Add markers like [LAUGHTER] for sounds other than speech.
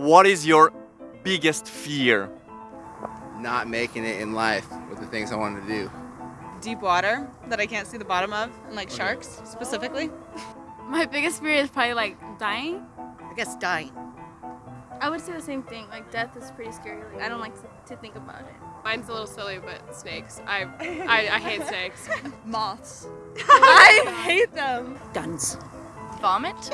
what is your biggest fear? Not making it in life with the things I wanted to do. Deep water that I can't see the bottom of, and like sharks specifically. [LAUGHS] My biggest fear is probably like dying. I guess dying. I would say the same thing. Like death is pretty scary. Like I don't like to, to think about it. Mine's a little silly, but snakes. I [LAUGHS] I, I hate snakes. [LAUGHS] Moths. I hate them. Guns. Vomit.